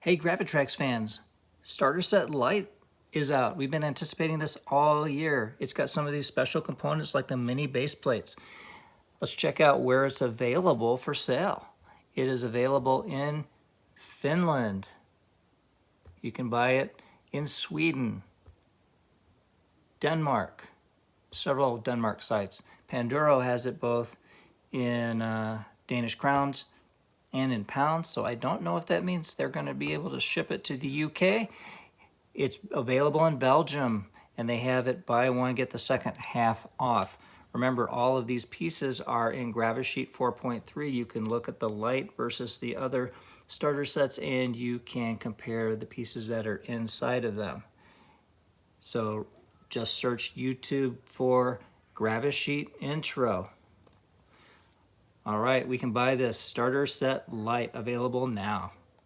Hey, Gravitrax fans, Starter Set Light is out. We've been anticipating this all year. It's got some of these special components like the mini base plates. Let's check out where it's available for sale. It is available in Finland. You can buy it in Sweden, Denmark, several Denmark sites. Panduro has it both in uh, Danish crowns and in pounds. So I don't know if that means they're going to be able to ship it to the UK. It's available in Belgium and they have it buy one, get the second half off. Remember, all of these pieces are in Gravisheet 4.3. You can look at the light versus the other starter sets and you can compare the pieces that are inside of them. So just search YouTube for Gravisheet Intro. All right, we can buy this starter set light available now.